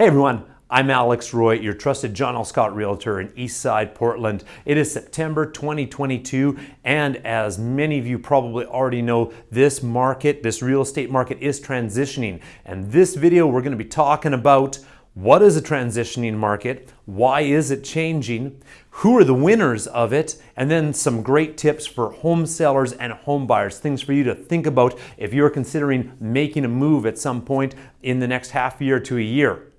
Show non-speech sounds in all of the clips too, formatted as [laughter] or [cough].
Hey everyone, I'm Alex Roy, your trusted John L. Scott Realtor in Eastside, Portland. It is September 2022, and as many of you probably already know, this market, this real estate market is transitioning. And this video, we're gonna be talking about what is a transitioning market? Why is it changing? Who are the winners of it? And then some great tips for home sellers and home buyers, things for you to think about if you're considering making a move at some point in the next half year to a year.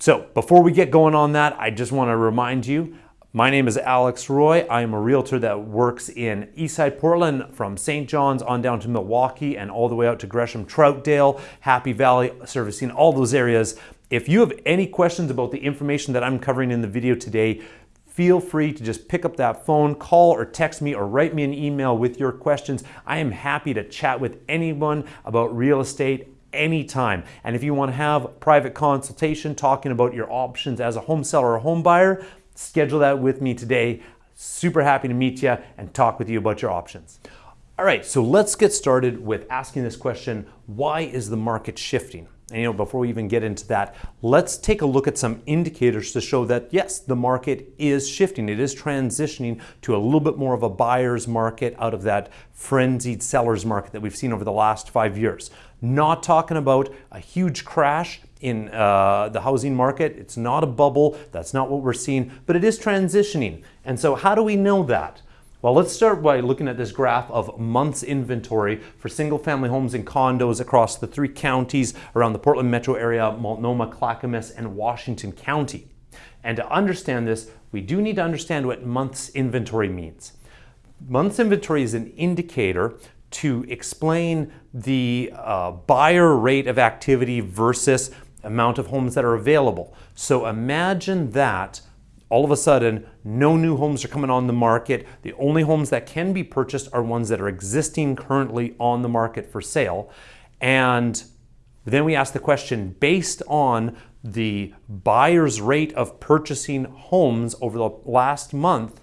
So before we get going on that, I just want to remind you, my name is Alex Roy. I am a realtor that works in Eastside Portland from St. John's on down to Milwaukie and all the way out to Gresham, Troutdale, Happy Valley, servicing all those areas. If you have any questions about the information that I'm covering in the video today, feel free to just pick up that phone, call or text me or write me an email with your questions. I am happy to chat with anyone about real estate anytime. And if you want to have private consultation talking about your options as a home seller or home buyer, schedule that with me today. Super happy to meet you and talk with you about your options. All right, so let's get started with asking this question, why is the market shifting? And you know, before we even get into that, let's take a look at some indicators to show that yes, the market is shifting. It is transitioning to a little bit more of a buyer's market out of that frenzied seller's market that we've seen over the last five years. Not talking about a huge crash in uh, the housing market. It's not a bubble. That's not what we're seeing, but it is transitioning. And so how do we know that? Well, let's start by looking at this graph of months inventory for single family homes and condos across the three counties around the Portland metro area, Multnomah, Clackamas, and Washington County. And to understand this, we do need to understand what months inventory means. Months inventory is an indicator to explain the uh, buyer rate of activity versus amount of homes that are available. So imagine that all of a sudden, no new homes are coming on the market. The only homes that can be purchased are ones that are existing currently on the market for sale. And then we ask the question based on the buyer's rate of purchasing homes over the last month,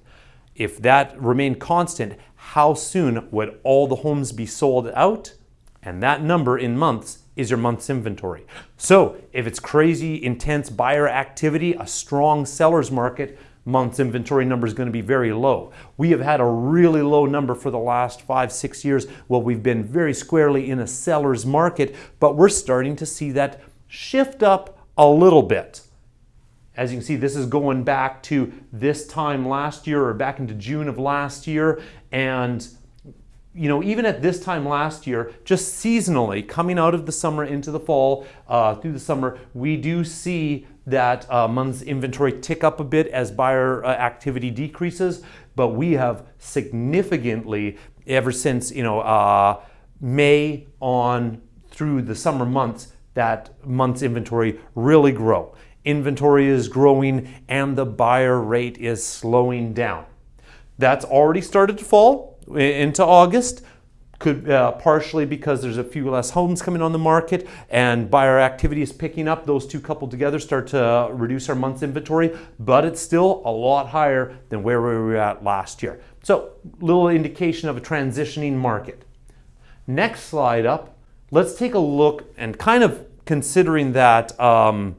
if that remained constant, how soon would all the homes be sold out? And that number in months is your month's inventory. So if it's crazy, intense buyer activity, a strong seller's market, month's inventory number is going to be very low. We have had a really low number for the last five, six years. Well, we've been very squarely in a seller's market, but we're starting to see that shift up a little bit. As you can see, this is going back to this time last year or back into June of last year. And you know, even at this time last year, just seasonally, coming out of the summer into the fall, uh, through the summer, we do see that uh, month's inventory tick up a bit as buyer uh, activity decreases, but we have significantly, ever since, you know, uh, May on through the summer months, that month's inventory really grow. Inventory is growing and the buyer rate is slowing down. That's already started to fall into August. Could uh, partially because there's a few less homes coming on the market and buyer activity is picking up. Those two coupled together start to reduce our month's inventory, but it's still a lot higher than where we were at last year. So, little indication of a transitioning market. Next slide up, let's take a look and kind of considering that um,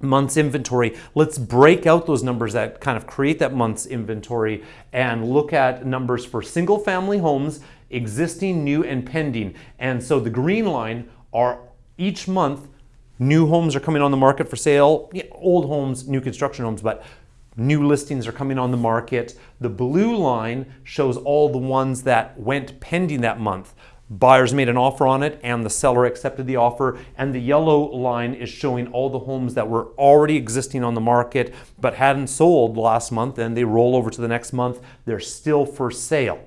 month's inventory, let's break out those numbers that kind of create that month's inventory and look at numbers for single family homes, existing, new, and pending. And so the green line are each month, new homes are coming on the market for sale, yeah, old homes, new construction homes, but new listings are coming on the market. The blue line shows all the ones that went pending that month. Buyers made an offer on it and the seller accepted the offer. And the yellow line is showing all the homes that were already existing on the market but hadn't sold last month and they roll over to the next month. They're still for sale.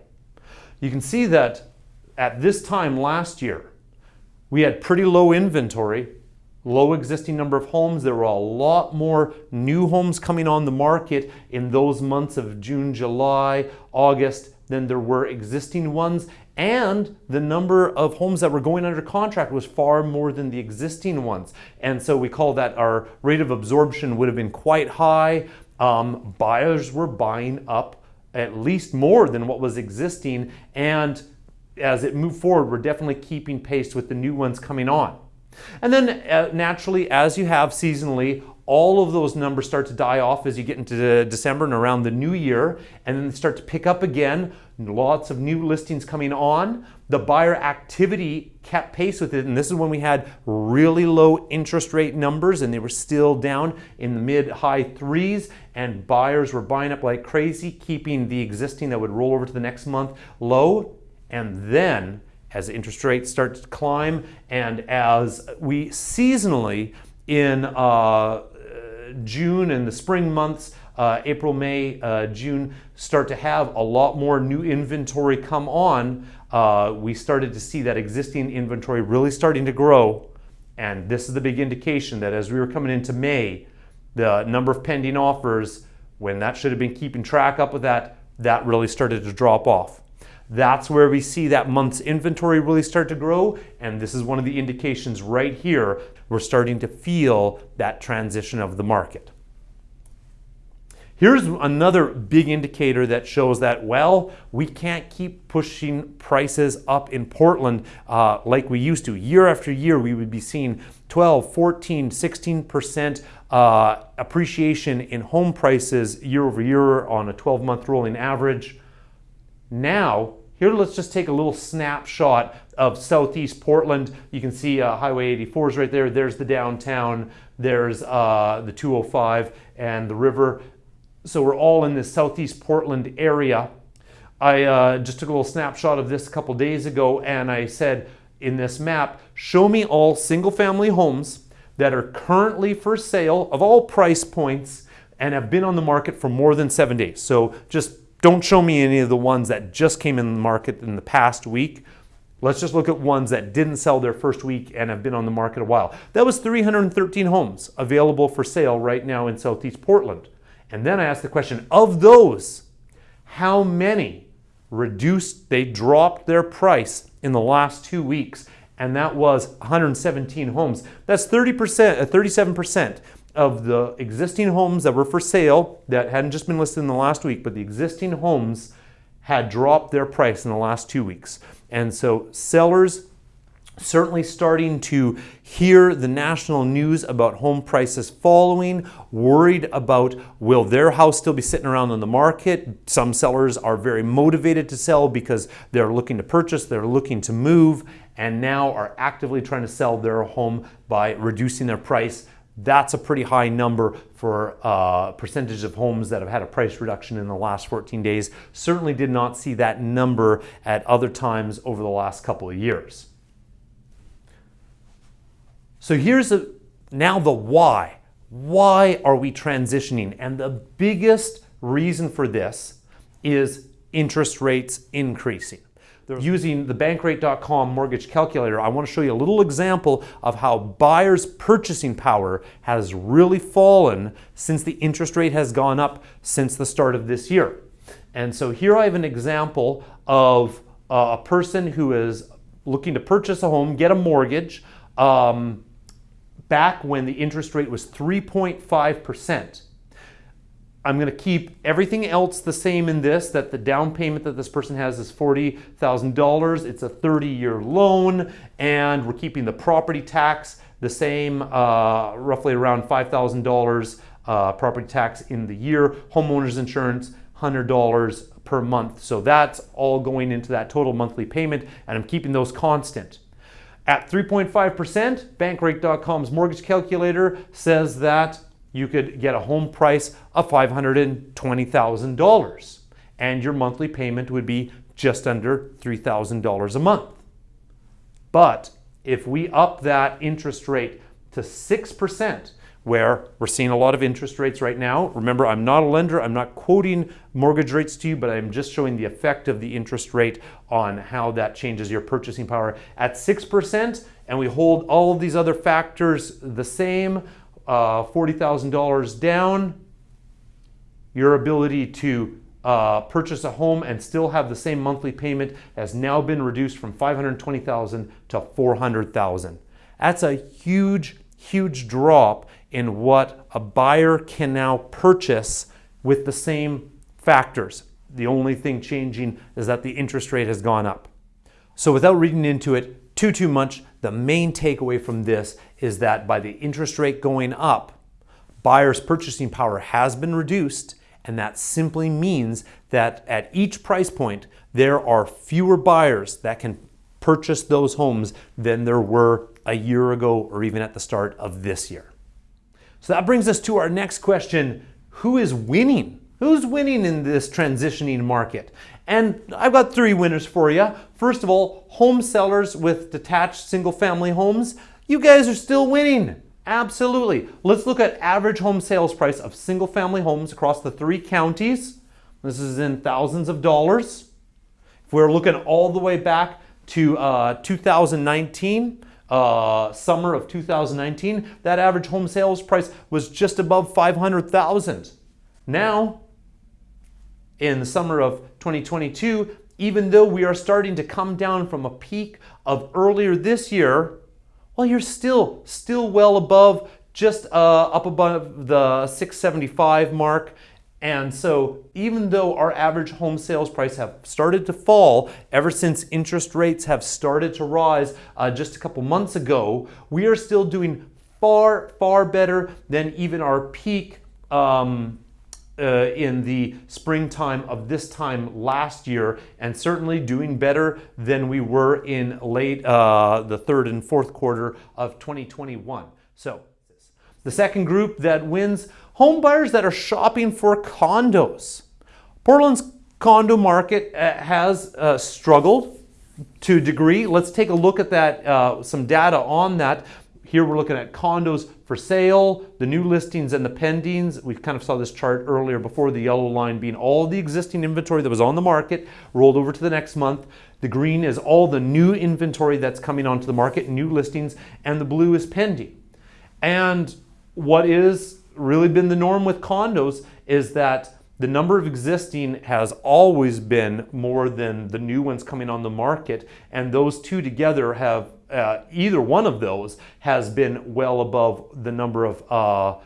You can see that at this time last year, we had pretty low inventory, low existing number of homes. There were a lot more new homes coming on the market in those months of June, July, August than there were existing ones and the number of homes that were going under contract was far more than the existing ones. And so we call that our rate of absorption would have been quite high. Um, buyers were buying up at least more than what was existing. And as it moved forward, we're definitely keeping pace with the new ones coming on. And then uh, naturally, as you have seasonally, all of those numbers start to die off as you get into December and around the new year, and then start to pick up again. Lots of new listings coming on. The buyer activity kept pace with it, and this is when we had really low interest rate numbers, and they were still down in the mid high threes, and buyers were buying up like crazy, keeping the existing that would roll over to the next month low. And then, as interest rates start to climb, and as we seasonally in uh, June and the spring months, uh, April, May, uh, June, start to have a lot more new inventory come on, uh, we started to see that existing inventory really starting to grow. And this is the big indication that as we were coming into May, the number of pending offers, when that should have been keeping track up with that, that really started to drop off. That's where we see that month's inventory really start to grow. And this is one of the indications right here. We're starting to feel that transition of the market. Here's another big indicator that shows that, well, we can't keep pushing prices up in Portland uh, like we used to. Year after year, we would be seeing 12, 14, 16% uh, appreciation in home prices year over year on a 12 month rolling average. Now, here let's just take a little snapshot of southeast Portland. You can see uh, Highway 84 is right there. There's the downtown. There's uh, the 205 and the river. So we're all in the southeast Portland area. I uh, just took a little snapshot of this a couple days ago and I said in this map, show me all single family homes that are currently for sale of all price points and have been on the market for more than seven days. So just don't show me any of the ones that just came in the market in the past week. Let's just look at ones that didn't sell their first week and have been on the market a while. That was 313 homes available for sale right now in Southeast Portland. And then I asked the question, of those, how many reduced, they dropped their price in the last two weeks? And that was 117 homes. That's 30%, 37% uh, of the existing homes that were for sale that hadn't just been listed in the last week, but the existing homes had dropped their price in the last two weeks. And so sellers certainly starting to hear the national news about home prices falling, worried about will their house still be sitting around on the market. Some sellers are very motivated to sell because they're looking to purchase, they're looking to move, and now are actively trying to sell their home by reducing their price that's a pretty high number for uh, percentage of homes that have had a price reduction in the last 14 days. Certainly did not see that number at other times over the last couple of years. So here's a, now the why. Why are we transitioning? And the biggest reason for this is interest rates increasing using the bankrate.com mortgage calculator, I want to show you a little example of how buyers' purchasing power has really fallen since the interest rate has gone up since the start of this year. And so here I have an example of a person who is looking to purchase a home, get a mortgage, um, back when the interest rate was 3.5%. I'm going to keep everything else the same in this, that the down payment that this person has is $40,000. It's a 30-year loan, and we're keeping the property tax the same, uh, roughly around $5,000 uh, property tax in the year. Homeowner's insurance, $100 per month. So that's all going into that total monthly payment, and I'm keeping those constant. At 3.5%, Bankrate.com's mortgage calculator says that you could get a home price of $520,000 and your monthly payment would be just under $3,000 a month. But if we up that interest rate to 6%, where we're seeing a lot of interest rates right now. Remember, I'm not a lender, I'm not quoting mortgage rates to you, but I'm just showing the effect of the interest rate on how that changes your purchasing power. At 6%, and we hold all of these other factors the same, uh, $40,000 down, your ability to uh, purchase a home and still have the same monthly payment has now been reduced from 520,000 to 400,000. That's a huge, huge drop in what a buyer can now purchase with the same factors. The only thing changing is that the interest rate has gone up. So without reading into it too, too much, the main takeaway from this is that by the interest rate going up, buyers' purchasing power has been reduced, and that simply means that at each price point, there are fewer buyers that can purchase those homes than there were a year ago or even at the start of this year. So that brings us to our next question Who is winning? Who's winning in this transitioning market? And I've got three winners for you. First of all, home sellers with detached single family homes. You guys are still winning. Absolutely. Let's look at average home sales price of single family homes across the three counties. This is in thousands of dollars. If we're looking all the way back to uh, 2019, uh, summer of 2019, that average home sales price was just above 500,000. Now, in the summer of 2022, even though we are starting to come down from a peak of earlier this year, well, you're still still well above, just uh, up above the 675 mark. And so even though our average home sales price have started to fall ever since interest rates have started to rise uh, just a couple months ago, we are still doing far, far better than even our peak um, uh, in the springtime of this time last year, and certainly doing better than we were in late uh, the third and fourth quarter of 2021. So, the second group that wins home buyers that are shopping for condos. Portland's condo market uh, has uh, struggled to a degree. Let's take a look at that, uh, some data on that. Here we're looking at condos for sale, the new listings and the pendings. We kind of saw this chart earlier before the yellow line being all the existing inventory that was on the market rolled over to the next month. The green is all the new inventory that's coming onto the market, new listings, and the blue is pending. And what is really been the norm with condos is that the number of existing has always been more than the new ones coming on the market, and those two together have uh, either one of those has been well above the number of uh,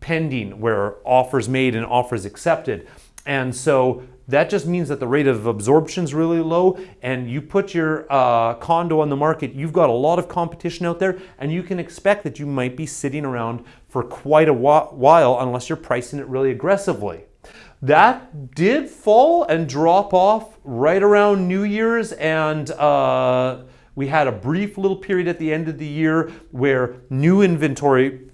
pending where offers made and offers accepted. And so that just means that the rate of absorption is really low and you put your uh, condo on the market, you've got a lot of competition out there and you can expect that you might be sitting around for quite a while unless you're pricing it really aggressively. That did fall and drop off right around New Year's and uh, we had a brief little period at the end of the year where new inventory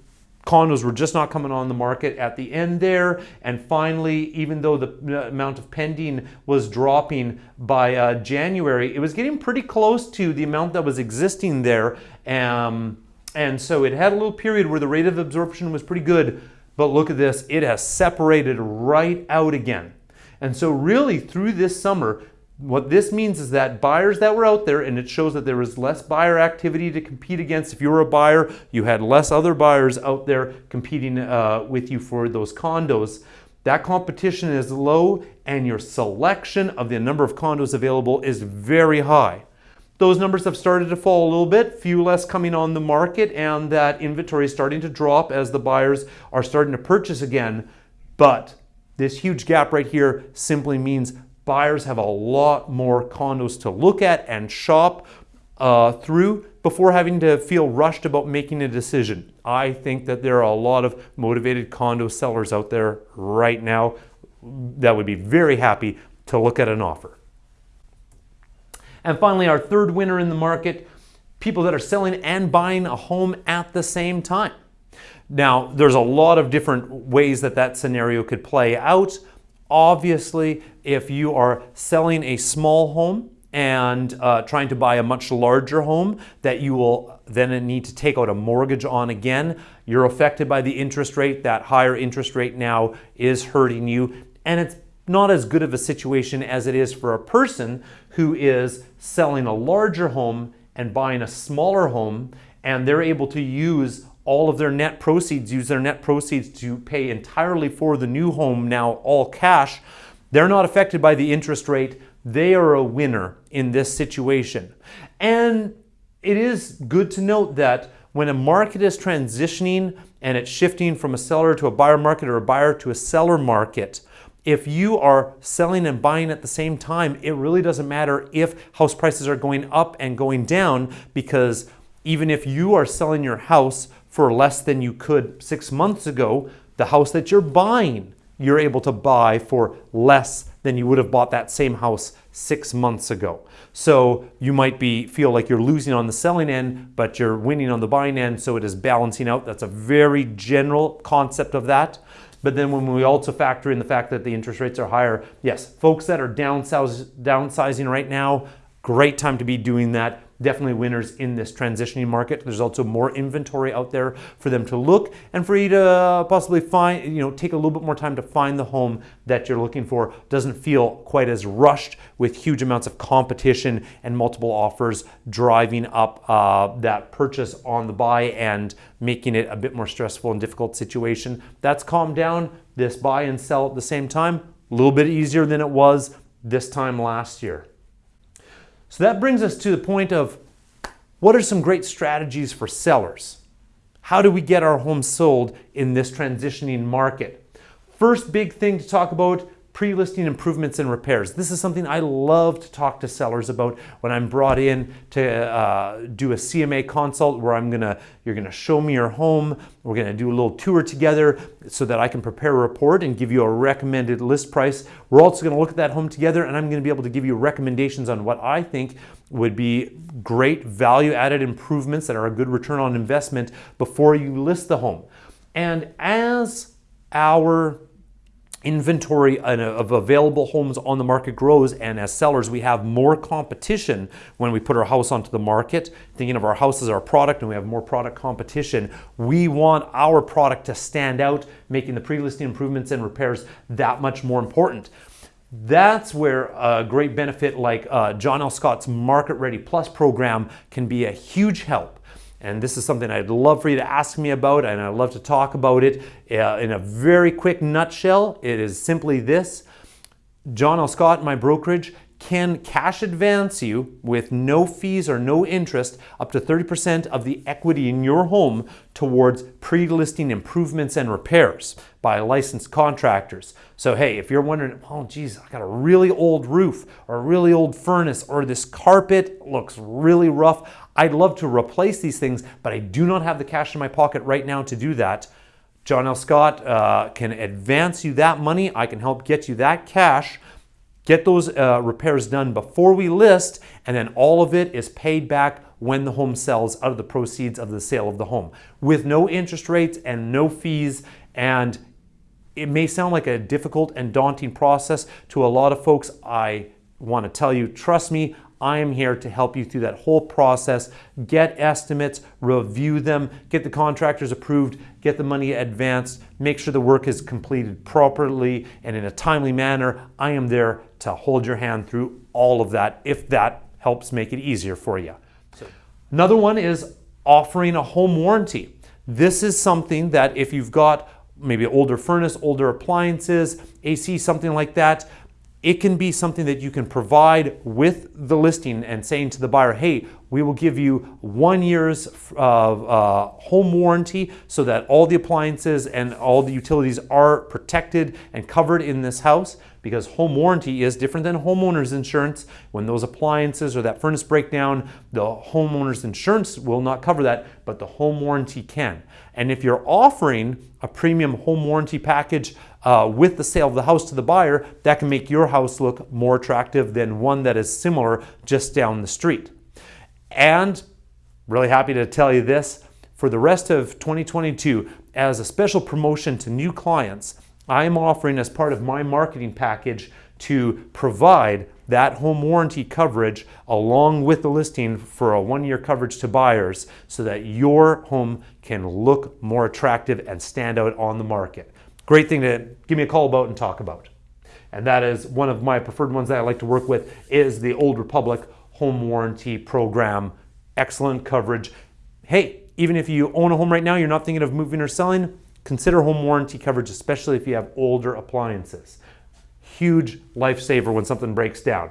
condos were just not coming on the market at the end there. And finally, even though the amount of pending was dropping by uh, January, it was getting pretty close to the amount that was existing there. Um, and so it had a little period where the rate of absorption was pretty good. But look at this, it has separated right out again. And so really through this summer, what this means is that buyers that were out there, and it shows that there was less buyer activity to compete against. If you were a buyer, you had less other buyers out there competing uh, with you for those condos. That competition is low, and your selection of the number of condos available is very high. Those numbers have started to fall a little bit, few less coming on the market, and that inventory is starting to drop as the buyers are starting to purchase again. But this huge gap right here simply means buyers have a lot more condos to look at and shop uh, through before having to feel rushed about making a decision. I think that there are a lot of motivated condo sellers out there right now that would be very happy to look at an offer. And finally, our third winner in the market, people that are selling and buying a home at the same time. Now, there's a lot of different ways that that scenario could play out. Obviously, if you are selling a small home and uh, trying to buy a much larger home that you will then need to take out a mortgage on again, you're affected by the interest rate. That higher interest rate now is hurting you. And it's not as good of a situation as it is for a person who is selling a larger home and buying a smaller home and they're able to use all of their net proceeds, use their net proceeds to pay entirely for the new home now all cash, they're not affected by the interest rate. They are a winner in this situation. And it is good to note that when a market is transitioning and it's shifting from a seller to a buyer market or a buyer to a seller market, if you are selling and buying at the same time, it really doesn't matter if house prices are going up and going down because even if you are selling your house for less than you could six months ago, the house that you're buying, you're able to buy for less than you would have bought that same house six months ago. So you might be feel like you're losing on the selling end, but you're winning on the buying end, so it is balancing out. That's a very general concept of that. But then when we also factor in the fact that the interest rates are higher, yes, folks that are downsizing right now, great time to be doing that definitely winners in this transitioning market. There's also more inventory out there for them to look and for you to possibly find, you know, take a little bit more time to find the home that you're looking for. Doesn't feel quite as rushed with huge amounts of competition and multiple offers driving up uh, that purchase on the buy and making it a bit more stressful and difficult situation. That's calmed down. This buy and sell at the same time, a little bit easier than it was this time last year. So that brings us to the point of what are some great strategies for sellers? How do we get our homes sold in this transitioning market? First big thing to talk about pre-listing improvements and repairs. This is something I love to talk to sellers about when I'm brought in to uh, do a CMA consult where I'm gonna, you're gonna show me your home. We're gonna do a little tour together so that I can prepare a report and give you a recommended list price. We're also gonna look at that home together and I'm gonna be able to give you recommendations on what I think would be great value added improvements that are a good return on investment before you list the home. And as our inventory of available homes on the market grows and as sellers we have more competition when we put our house onto the market. Thinking of our house as our product and we have more product competition we want our product to stand out making the pre-listing improvements and repairs that much more important. That's where a great benefit like uh, John L. Scott's Market Ready Plus program can be a huge help and this is something I'd love for you to ask me about, and I'd love to talk about it uh, in a very quick nutshell. It is simply this John L. Scott, my brokerage, can cash advance you with no fees or no interest up to 30% of the equity in your home towards pre-listing improvements and repairs by licensed contractors. So hey, if you're wondering, oh geez, I got a really old roof or a really old furnace or this carpet looks really rough, I'd love to replace these things, but I do not have the cash in my pocket right now to do that. John L. Scott uh, can advance you that money. I can help get you that cash get those uh, repairs done before we list, and then all of it is paid back when the home sells out of the proceeds of the sale of the home with no interest rates and no fees. And it may sound like a difficult and daunting process to a lot of folks. I want to tell you, trust me, I am here to help you through that whole process. Get estimates, review them, get the contractors approved, get the money advanced, make sure the work is completed properly and in a timely manner. I am there to hold your hand through all of that if that helps make it easier for you. Another one is offering a home warranty. This is something that if you've got maybe older furnace, older appliances, AC, something like that, it can be something that you can provide with the listing and saying to the buyer, hey, we will give you one year's uh, uh, home warranty so that all the appliances and all the utilities are protected and covered in this house because home warranty is different than homeowner's insurance. When those appliances or that furnace break down, the homeowner's insurance will not cover that, but the home warranty can. And if you're offering a premium home warranty package uh, with the sale of the house to the buyer, that can make your house look more attractive than one that is similar just down the street. And really happy to tell you this, for the rest of 2022, as a special promotion to new clients, I am offering as part of my marketing package to provide that home warranty coverage along with the listing for a one-year coverage to buyers so that your home can look more attractive and stand out on the market. Great thing to give me a call about and talk about. And that is one of my preferred ones that I like to work with is the Old Republic Home Warranty Program. Excellent coverage. Hey, even if you own a home right now, you're not thinking of moving or selling, consider home warranty coverage, especially if you have older appliances. Huge lifesaver when something breaks down.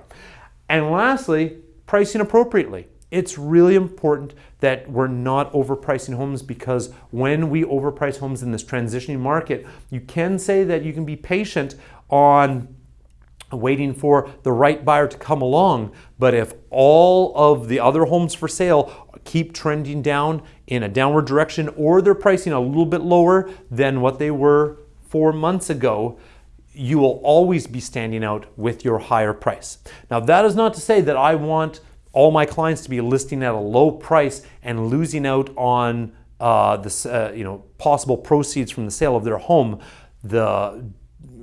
And lastly, pricing appropriately. It's really important that we're not overpricing homes because when we overprice homes in this transitioning market, you can say that you can be patient on waiting for the right buyer to come along. But if all of the other homes for sale keep trending down in a downward direction or they're pricing a little bit lower than what they were four months ago, you will always be standing out with your higher price. Now, that is not to say that I want all my clients to be listing at a low price and losing out on uh, the uh, you know possible proceeds from the sale of their home. The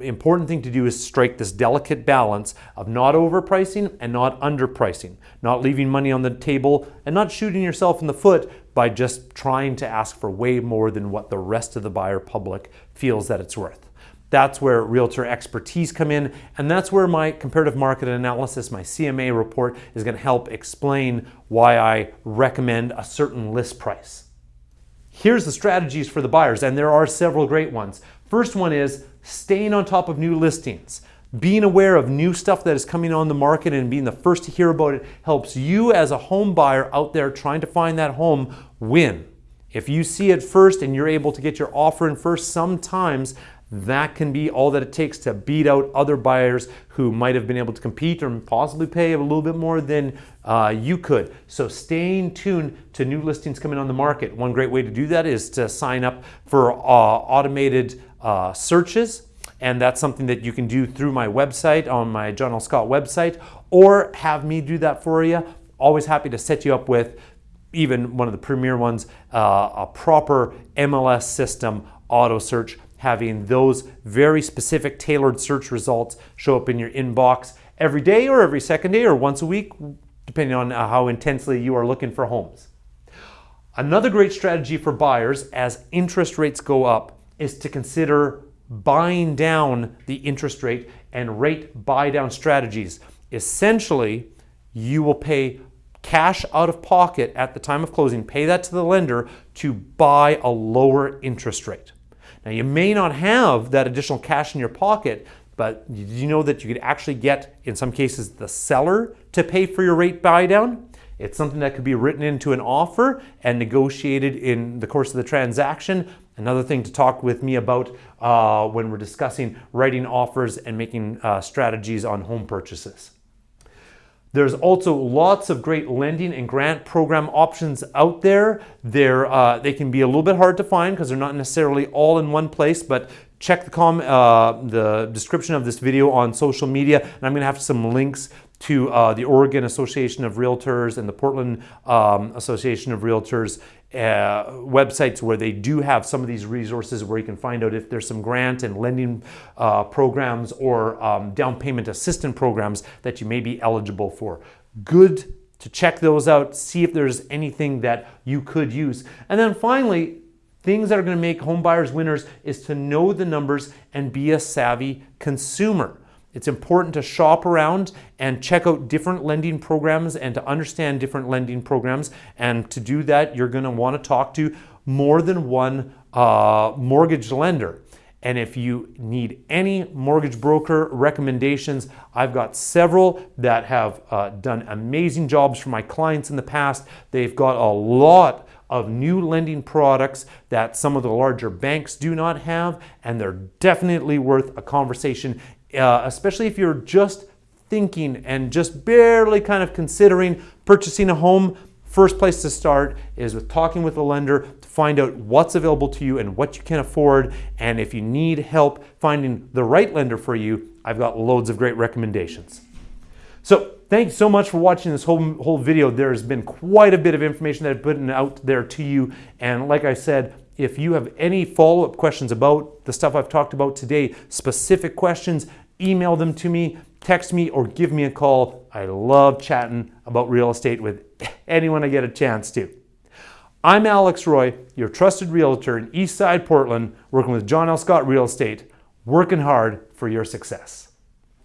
important thing to do is strike this delicate balance of not overpricing and not underpricing, not leaving money on the table and not shooting yourself in the foot by just trying to ask for way more than what the rest of the buyer public feels that it's worth. That's where realtor expertise come in, and that's where my comparative market analysis, my CMA report, is going to help explain why I recommend a certain list price. Here's the strategies for the buyers, and there are several great ones. First one is staying on top of new listings. Being aware of new stuff that is coming on the market and being the first to hear about it helps you as a home buyer out there trying to find that home win. If you see it first and you're able to get your offer in first, sometimes that can be all that it takes to beat out other buyers who might have been able to compete or possibly pay a little bit more than uh, you could. So staying tuned to new listings coming on the market. One great way to do that is to sign up for uh, automated uh, searches. And that's something that you can do through my website, on my John L. Scott website, or have me do that for you. Always happy to set you up with even one of the premier ones, uh, a proper MLS system auto search having those very specific tailored search results show up in your inbox every day or every second day or once a week, depending on uh, how intensely you are looking for homes. Another great strategy for buyers as interest rates go up is to consider buying down the interest rate and rate buy down strategies. Essentially, you will pay cash out of pocket at the time of closing, pay that to the lender to buy a lower interest rate. Now, you may not have that additional cash in your pocket, but you know that you could actually get, in some cases, the seller to pay for your rate buy down? It's something that could be written into an offer and negotiated in the course of the transaction. Another thing to talk with me about uh, when we're discussing writing offers and making uh, strategies on home purchases. There's also lots of great lending and grant program options out there. They're, uh, they can be a little bit hard to find because they're not necessarily all in one place, but check the, com uh, the description of this video on social media, and I'm going to have some links to uh, the Oregon Association of Realtors and the Portland um, Association of Realtors uh, websites where they do have some of these resources where you can find out if there's some grant and lending uh, programs or um, down payment assistance programs that you may be eligible for. Good to check those out, see if there's anything that you could use. And then finally, things that are going to make home buyers winners is to know the numbers and be a savvy consumer. It's important to shop around and check out different lending programs and to understand different lending programs. And to do that, you're going to want to talk to more than one uh, mortgage lender. And if you need any mortgage broker recommendations, I've got several that have uh, done amazing jobs for my clients in the past. They've got a lot of new lending products that some of the larger banks do not have, and they're definitely worth a conversation uh, especially if you're just thinking and just barely kind of considering purchasing a home, first place to start is with talking with a lender to find out what's available to you and what you can afford. And if you need help finding the right lender for you, I've got loads of great recommendations. So thanks so much for watching this whole, whole video. There's been quite a bit of information that I've put out there to you. And like I said, if you have any follow-up questions about the stuff I've talked about today, specific questions, email them to me, text me, or give me a call. I love chatting about real estate with [laughs] anyone I get a chance to. I'm Alex Roy, your trusted realtor in Eastside Portland, working with John L. Scott Real Estate, working hard for your success.